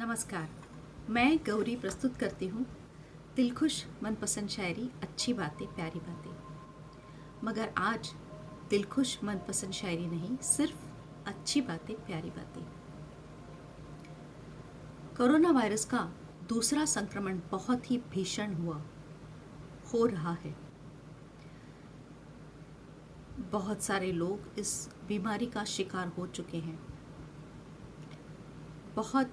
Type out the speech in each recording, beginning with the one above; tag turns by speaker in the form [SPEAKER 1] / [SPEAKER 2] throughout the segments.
[SPEAKER 1] नमस्कार। मैं गौरी प्रस्तुत करती हूँ दिलखुश मनपसंद शायरी, अच्छी बातें, प्यारी बातें। मगर आज दिलखुश मनपसंद शायरी नहीं, सिर्फ़ अच्छी बातें, प्यारी बातें। कोरोना वायरस का दूसरा संक्रमण बहुत ही भीषण हुआ, हो रहा है। बहुत सारे लोग इस बीमारी का शिकार हो चुके हैं। बहुत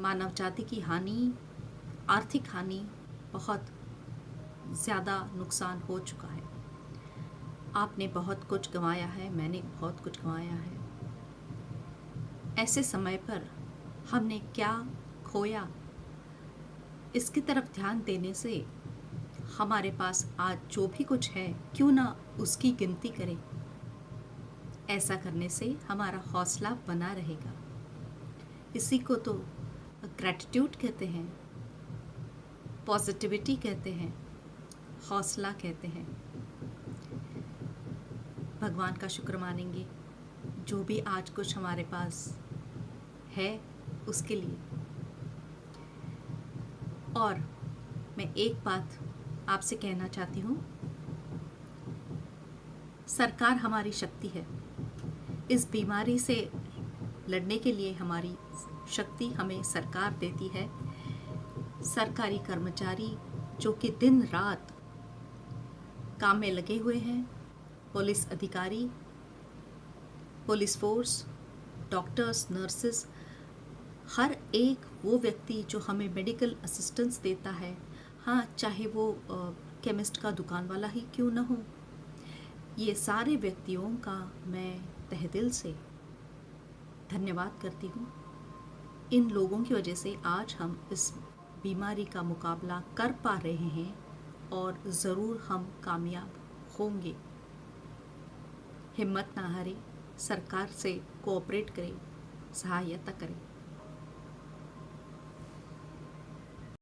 [SPEAKER 1] मानव जाति की हानि, आर्थिक हानि बहुत ज़्यादा नुकसान हो चुका है। आपने बहुत कुछ गंवाया है, मैंने बहुत कुछ गंवाया है। ऐसे समय पर हमने क्या खोया? इसकी तरफ़ ध्यान देने से हमारे पास आज जो भी कुछ है, क्यों ना उसकी गिनती करें। ऐसा करने से हमारा हौसला बना रहेगा। इसी को तो ग्रैटिट्यूड कहते हैं पॉजिटिविटी कहते हैं, हौसला कहते हैं। भगवान का शुक्र मानेंगे, जो भी आज कुछ हमारे पास है, उसके लिए। और मैं एक बात आपसे कहना चाहती हूँ। सरकार हमारी शक्ति है। इस बीमारी से लड़ने के लिए हमारी शक्ति हमें सरकार देती है। सरकारी कर्मचारी जो कि दिन रात काम में लगे हुए हैं, पुलिस अधिकारी, पुलिस फोर्स, डॉक्टर्स, नर्सेस, हर एक वो व्यक्ति जो हमें मेडिकल असिस्टेंस देता है। हाँ चाहे वो केमिस्ट का दुकान वाला ही क्यों ना हो। ये सारे व्यक्तियों का मैं तह दिल से धन्यवाद करती हूँ। इन लोगों की वजह से आज हम इस बीमारी का मुकाबला कर पा रहे हैं और ज़रूर हम कामयाब होंगे। हिम्मत ना हारें सरकार से कोऑपरेट करें, सहायता करें।